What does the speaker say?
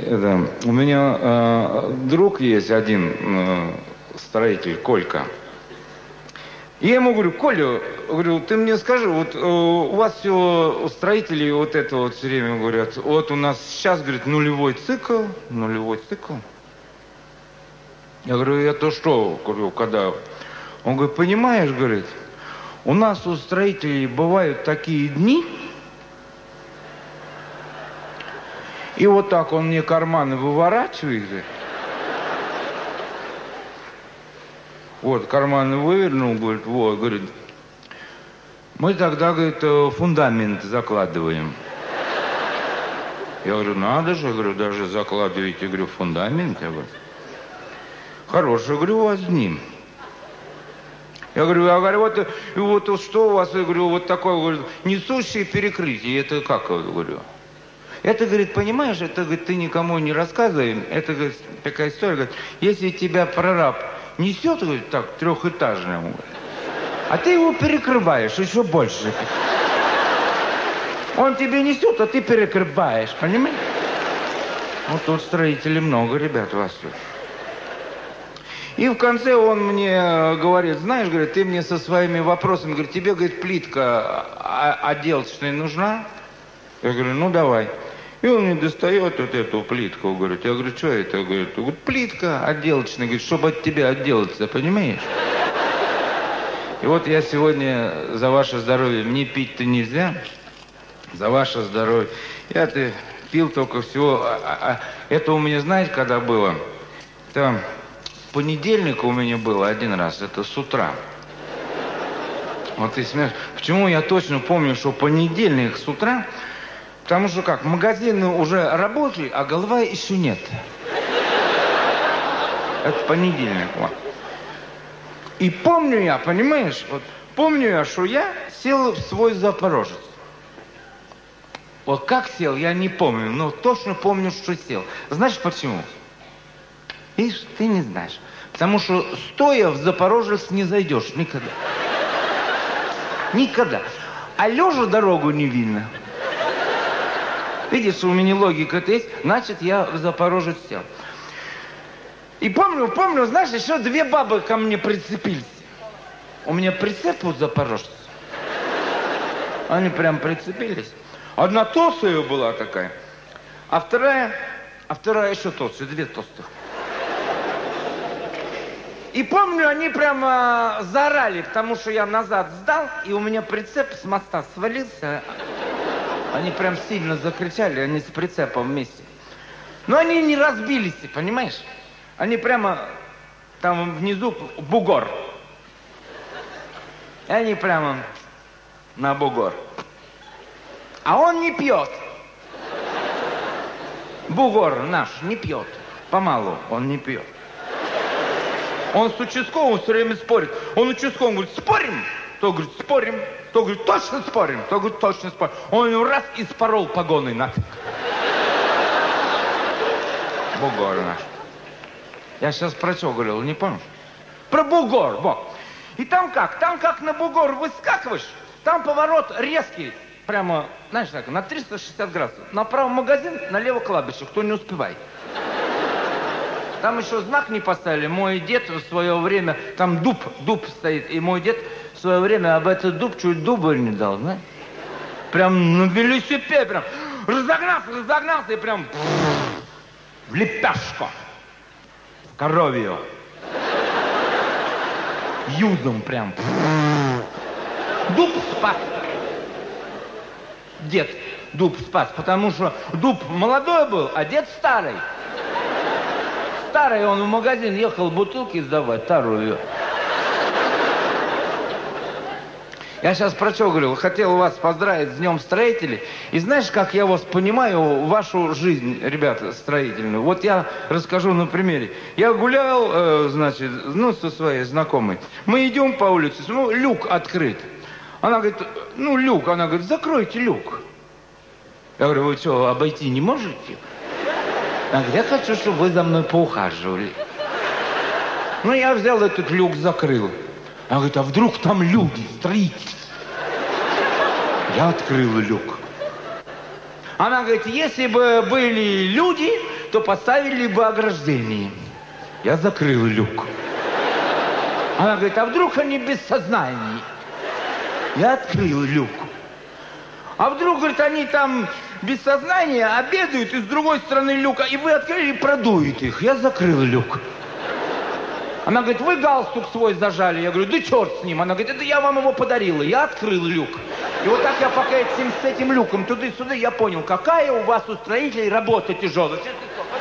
Это, у меня э, друг есть один, э, строитель, Колька. И я ему говорю, Коля, говорю, ты мне скажи, вот э, у вас все строители вот это вот все время говорят, вот у нас сейчас, говорит, нулевой цикл, нулевой цикл. Я говорю, это что, говорю, когда? Он говорит, понимаешь, говорит, у нас у строителей бывают такие дни, и вот так он мне карманы выворачивает, Вот, карманы вывернул, говорит, вот, говорит, мы тогда, говорит, фундамент закладываем. Я говорю, надо же, говорю, даже закладываете, говорю, фундамент. Я говорю, хороший, говорю, у вас дни. Я говорю, я говорю, вот, вот что у вас, я говорю, вот такое, говорю, несущее перекрытие, это как, я говорю? Это, говорит, понимаешь, это, говорит, ты никому не рассказывай, это, говорит, такая история, говорит, если тебя прораб несет, говорит, так, трехэтажному, а ты его перекрываешь еще больше. Он тебе несет, а ты перекрываешь, понимаешь? Вот тут строителей много, ребят, у вас тут. И в конце он мне говорит, знаешь, говорит, ты мне со своими вопросами, говорит, тебе, говорит, плитка отделочная нужна? Я говорю, ну давай. И он мне достает вот эту плитку, говорит. Я говорю, что это? Говорит, вот плитка отделочная, говорит, чтобы от тебя отделаться, понимаешь? И вот я сегодня за ваше здоровье, мне пить-то нельзя, за ваше здоровье. Я-то пил только всего, а, а, а, это у меня, знаете, когда было? Там понедельник у меня было один раз, это с утра. Вот ты смеешь. Почему я точно помню, что понедельник с утра Потому что как, магазины уже рабочие, а голова еще нет. Это понедельник. Вот. И помню я, понимаешь, вот помню я, что я сел в свой Запорожец. Вот как сел, я не помню, но точно помню, что сел. Знаешь почему? Видишь, ты не знаешь. Потому что стоя в Запорожец не зайдешь никогда. Никогда. А лежа дорогу не видно. Видишь, у меня логика это есть, значит, я в Запорожец сел. И помню, помню, знаешь, еще две бабы ко мне прицепились. У меня прицеп у запорожца. Они прям прицепились. Одна толстая была такая, а вторая, а вторая еще толстая, две толстых. И помню, они прямо заорали, потому что я назад сдал, и у меня прицеп с моста свалился. Они прям сильно закричали, они с прицепом вместе. Но они не разбились, понимаешь? Они прямо там внизу бугор. И они прямо на бугор. А он не пьет. Бугор наш не пьет. Помалу он не пьет. Он с участковым все время спорит. Он участковым говорит, спорим? То говорит, спорим. То говорит, точно спорим? То говорит, точно спорим. Он ему раз и спорол погоны нафиг. Бугор наш. Я сейчас про что говорил, не помнишь? Про бугор, вот. И там как? Там как на бугор выскакиваешь, там поворот резкий, прямо, знаешь, так, на 360 градусов. Направо магазин, налево кладбище, кто не успевает. Там еще знак не поставили. Мой дед в свое время, там дуб, дуб стоит, и мой дед в свое время об этот дуб чуть дубы не дал, знаешь? Прям на велосипеде, прям разогнался, разогнался и прям в лепешку. В коровью. Юдом прям. Дуб спас. Дед дуб спас, потому что дуб молодой был, а дед старый. Старый он в магазин ехал бутылки сдавать, старую. Я сейчас про что говорю? Хотел вас поздравить с Днем Строителей. И знаешь, как я вас понимаю, вашу жизнь, ребята, строительную? Вот я расскажу на примере. Я гулял, э, значит, ну, со своей знакомой. Мы идем по улице, ну, люк открыт. Она говорит, ну, люк. Она говорит, закройте люк. Я говорю, вы что, обойти не можете? Говорит, я хочу, чтобы вы за мной поухаживали. Ну, я взял этот люк, закрыл. Она говорит, а вдруг там люди, строители? Я открыл люк. Она говорит, если бы были люди, то поставили бы ограждение. Я закрыл люк. Она говорит, а вдруг они без сознания? Я открыл люк. А вдруг, говорит, они там без сознания обедают, и с другой стороны люка, и вы открыли и продуете их. Я закрыл люк. Она говорит, вы галстук свой зажали. Я говорю, да черт с ним. Она говорит, это я вам его подарила. Я открыл люк. И вот так я пока этим, с этим люком туда-сюда, я понял, какая у вас у строителей работа тяжелая. Слово.